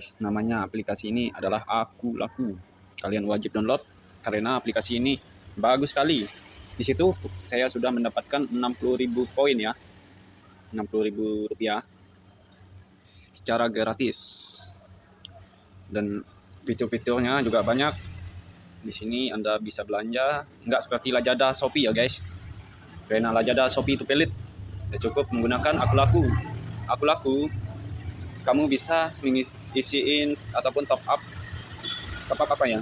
guys. Namanya aplikasi ini adalah Aku Laku. Kalian wajib download karena aplikasi ini bagus sekali. Di situ saya sudah mendapatkan 60.000 poin ya. 60.000 rupiah secara gratis. Dan fitur-fiturnya juga banyak. Di sini Anda bisa belanja, nggak seperti Lazada Shopee ya guys. Karena Lazada Shopee itu pelit. Ya cukup menggunakan Aku Laku. Aku Laku kamu bisa mengisiin ataupun top up. Up apa ya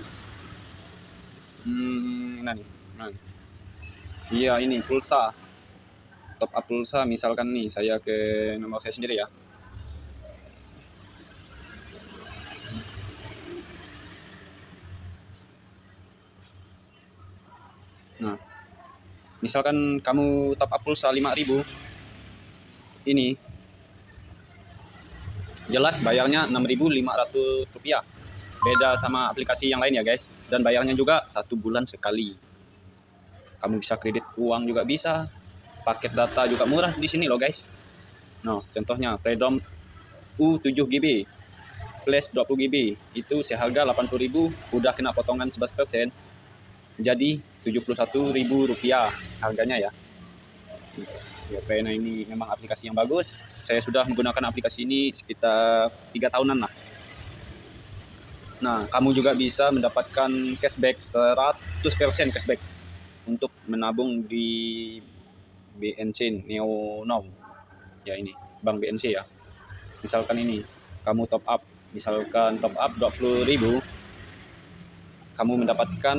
hmm nah nih nah. iya ini pulsa. Top up pulsa misalkan nih saya ke nomor saya sendiri ya. Nah misalkan kamu top up pulsa 5000 ini jelas bayarnya 6.500 rupiah. Beda sama aplikasi yang lain ya guys. Dan bayarnya juga satu bulan sekali. Kamu bisa kredit uang juga bisa. Paket data juga murah di sini loh guys. No contohnya Freedom U7 GB plus 20 GB itu seharga 80.000 udah kena potongan 11% jadi 71.000 rupiah harganya ya ya karena ini memang aplikasi yang bagus. Saya sudah menggunakan aplikasi ini sekitar tiga tahunan lah. Nah kamu juga bisa mendapatkan cashback 100% cashback untuk menabung di BNC Neo Now ya ini Bank BNC ya. Misalkan ini kamu top up misalkan top up 20.000 kamu mendapatkan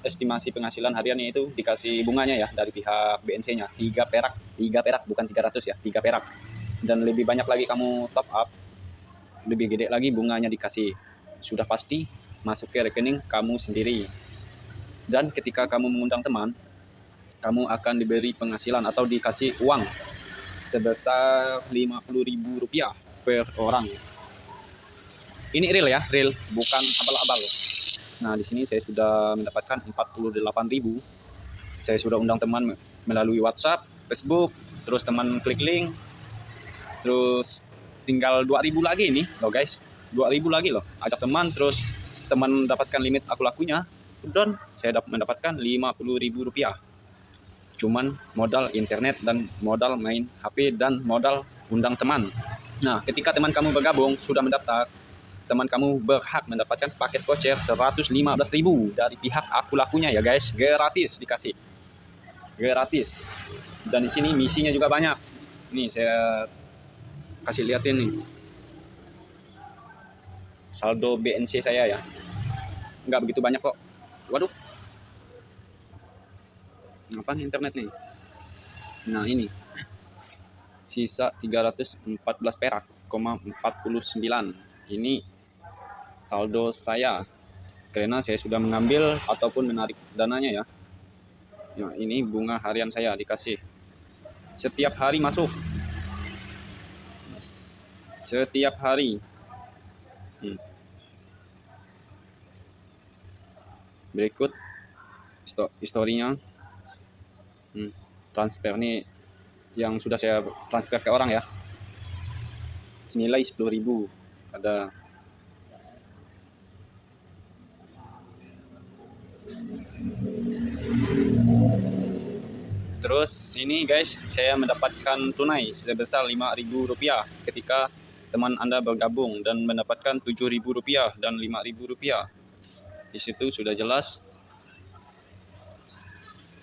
estimasi penghasilan hariannya itu dikasih bunganya ya dari pihak BNC-nya 3 perak. 3 perak bukan 300 ya. 3 perak. Dan lebih banyak lagi kamu top up lebih gede lagi bunganya dikasih. Sudah pasti masuk ke rekening kamu sendiri. Dan ketika kamu mengundang teman kamu akan diberi penghasilan atau dikasih uang sebesar Rp50.000 per orang. Ini real ya real. Bukan abal-abal Nah, di sini saya sudah mendapatkan 48.000. Saya sudah undang teman melalui WhatsApp, Facebook, terus teman klik link. Terus tinggal 2000 lagi ini loh guys. 2000 lagi loh. Ajak teman terus teman mendapatkan limit aku lakunya. Dan saya dapat mendapatkan 50.000 rupiah. Cuman modal internet dan modal main HP dan modal undang teman. Nah, ketika teman kamu bergabung sudah mendaftar, teman kamu berhak mendapatkan paket voucher 115.000 dari pihak aku lakunya ya guys. Gratis dikasih. Gratis. Dan di sini misinya juga banyak. Nih saya kasih liatin nih. Saldo BNC saya ya. Nggak begitu banyak kok. Waduh. Apa nih internet nih? Nah ini. Sisa 314 perak, 49 ini saldo saya karena saya sudah mengambil ataupun menarik dananya ya. Ya, ini bunga harian saya dikasih. Setiap hari masuk. Setiap hari. Hmm. Berikut historinya. Hmm. Transfer ini yang sudah saya transfer ke orang ya. Senilai 10.000 ada Terus ini guys, saya mendapatkan tunai sebesar Rp5.000 ketika teman Anda bergabung dan mendapatkan Rp7.000 dan Rp5.000. Di situ sudah jelas.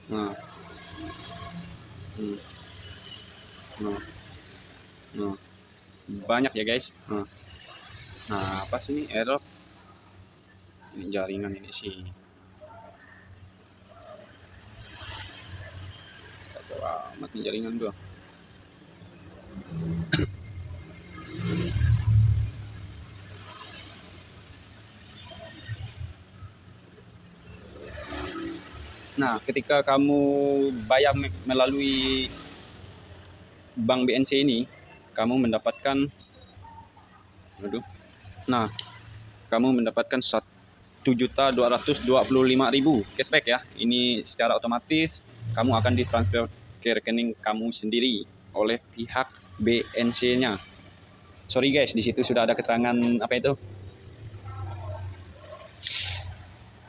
Nah. Hmm. Nah. Nah. Banyak ya guys. Nah. Nah, apa sih ini error? Ini jaringan ini sih. Mati jaringan gua Nah, ketika kamu bayar melalui bank BNC ini, kamu mendapatkan aduh. Nah, kamu mendapatkan satu juta dua ratus dua puluh lima ribu cashback ya. Ini secara otomatis kamu akan ditransfer ke rekening kamu sendiri oleh pihak BNC-nya. sorry guys di situ sudah ada keterangan apa itu?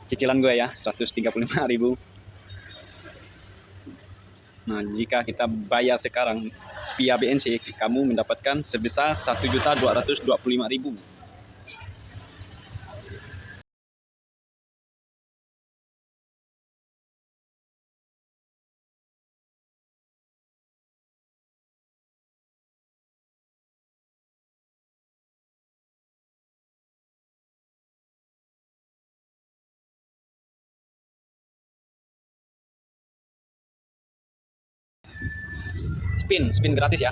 Cicilan gue ya 135.000 nah jika kita bayar sekarang via BNC kamu mendapatkan sebesar 1.225.000 spin spin gratis ya.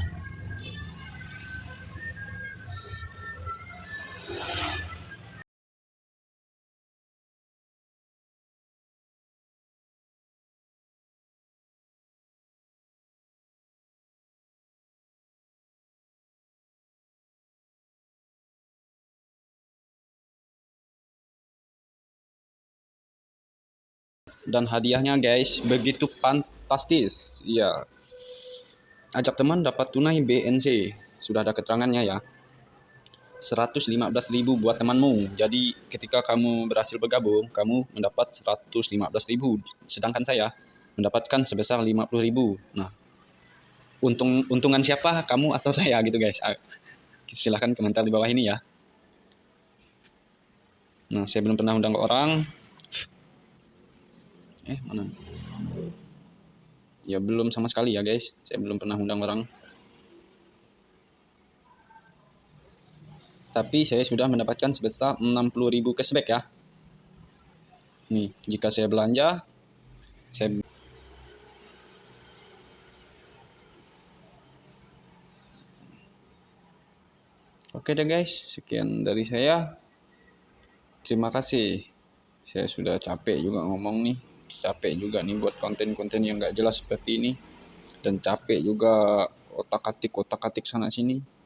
Dan hadiahnya guys begitu fantastis. Ya ajak teman dapat tunai BNC sudah ada keterangannya ya. 115.000 buat temanmu. Jadi ketika kamu berhasil bergabung kamu mendapat 115.000 sedangkan saya mendapatkan sebesar 50.000 nah untung untungan siapa? Kamu atau saya gitu guys. Ah, silahkan komentar di bawah ini ya. Nah saya belum pernah undang orang. Eh mana ya belum sama sekali ya guys saya belum pernah undang orang tapi saya sudah mendapatkan sebesar 60.000 cashback ya nih jika saya belanja saya Oke deh guys, sekian dari saya. Terima kasih. Saya sudah capek juga ngomong nih. Capek juga nih buat konten-konten yang gak jelas seperti ini. Dan capek juga otak-atik otak-atik sana sini.